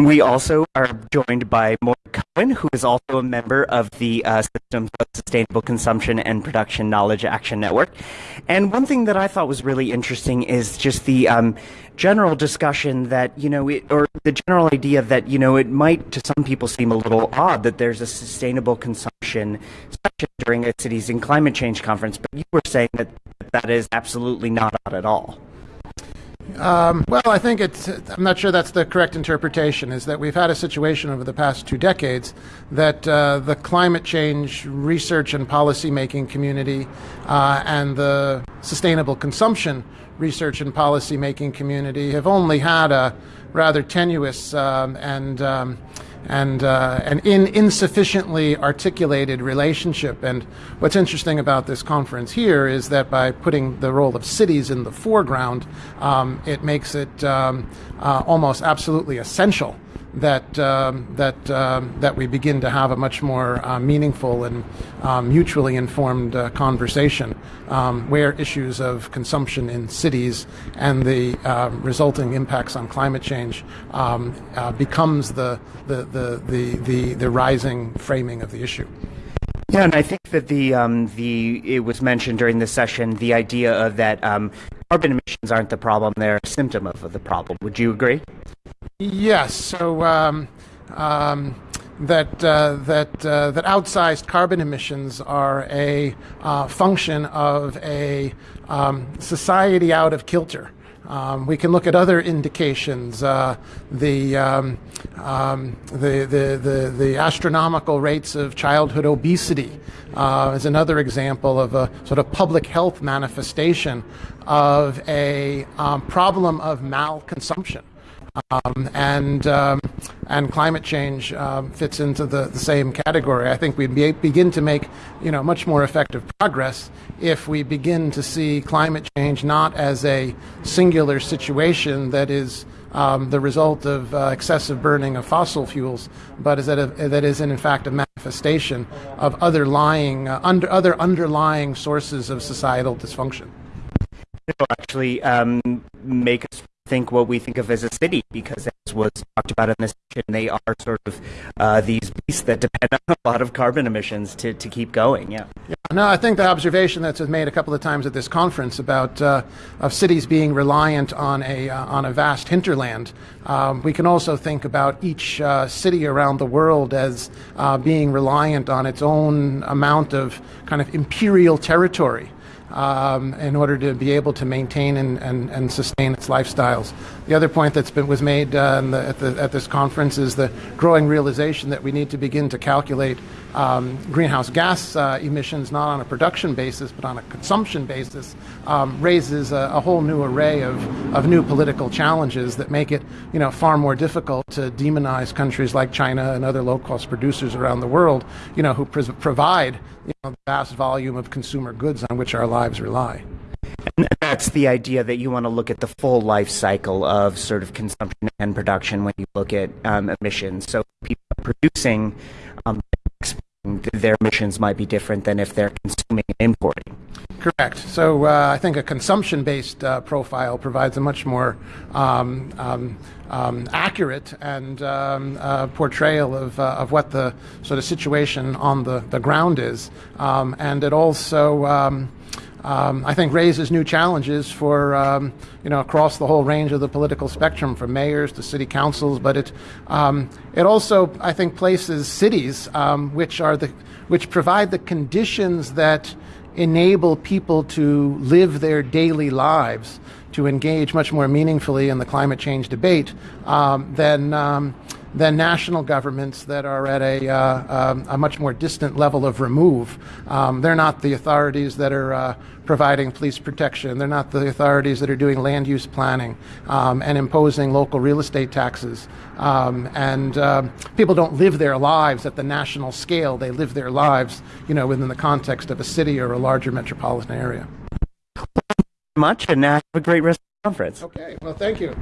We also are joined by Morgan Cohen, who is also a member of the uh, Systems of Sustainable Consumption and Production Knowledge Action Network. And one thing that I thought was really interesting is just the um, general discussion that, you know, it, or the general idea that, you know, it might to some people seem a little odd that there's a sustainable consumption section during a cities and climate change conference, but you were saying that that is absolutely not odd at all. Um, well, I think it's, I'm not sure that's the correct interpretation, is that we've had a situation over the past two decades that uh, the climate change research and policy making community uh, and the sustainable consumption research and policy making community have only had a rather tenuous um, and um, and uh, an in insufficiently articulated relationship. And what's interesting about this conference here is that by putting the role of cities in the foreground, um, it makes it um, uh, almost absolutely essential that um, that um, that we begin to have a much more uh, meaningful and um, mutually informed uh, conversation, um, where issues of consumption in cities and the uh, resulting impacts on climate change um, uh, becomes the the, the the the the rising framing of the issue. Yeah, and I think that the um, the it was mentioned during the session the idea of that um, carbon emissions aren't the problem; they're a symptom of the problem. Would you agree? Yes. So um, um, that uh, that uh, that outsized carbon emissions are a uh, function of a um, society out of kilter. Um, we can look at other indications. Uh, the, um, um, the, the, the, the, astronomical rates of childhood obesity uh, is another example of a sort of public health manifestation of a um, problem of malconsumption. Um, and um, and climate change um, fits into the, the same category. I think we be, begin to make you know much more effective progress if we begin to see climate change not as a singular situation that is um, the result of uh, excessive burning of fossil fuels, but is that, a, that is in fact a manifestation of other lying, uh, under, other underlying sources of societal dysfunction. It'll actually um, make us think what we think of as a city because as was talked about in this session, they are sort of uh, these beasts that depend on a lot of carbon emissions to, to keep going. Yeah. yeah. No, I think the observation that's made a couple of times at this conference about uh, of cities being reliant on a uh, on a vast hinterland. Um, we can also think about each uh, city around the world as uh, being reliant on its own amount of kind of imperial territory um, in order to be able to maintain and, and, and, sustain its lifestyles. The other point that's been was made uh, the, at, the, at, this conference is the growing realization that we need to begin to calculate um, greenhouse gas uh, emissions not on a production basis but on a consumption basis um, raises a, a, whole new array of, of new political challenges that make it you know far more difficult to demonize countries like China and other low-cost producers around the world you know who provide you know, the vast volume of consumer goods on which our lives rely. And that's the idea that you want to look at the full life cycle of sort of consumption and production when you look at um, emissions. So people producing um, their emissions might be different than if they're consuming and importing. Correct. So uh, I think a consumption-based uh, profile provides a much more um, um, um, accurate and um, uh, portrayal of, uh, of what the sort of situation on the, the ground is. Um, and it also um, I think raises new challenges for um, you know across the whole range of the political spectrum, from mayors to city councils. But it um, it also I think places cities um, which are the which provide the conditions that enable people to live their daily lives to engage much more meaningfully in the climate change debate um, than um, than national governments that are at a, uh, um, a much more distant level of remove. Um, they're not the authorities that are uh, providing police protection. They're not the authorities that are doing land use planning um, and imposing local real estate taxes. Um, and uh, people don't live their lives at the national scale. They live their lives, you know, within the context of a city or a larger metropolitan area. Much and have a great rest of the conference. Okay. Well, thank you.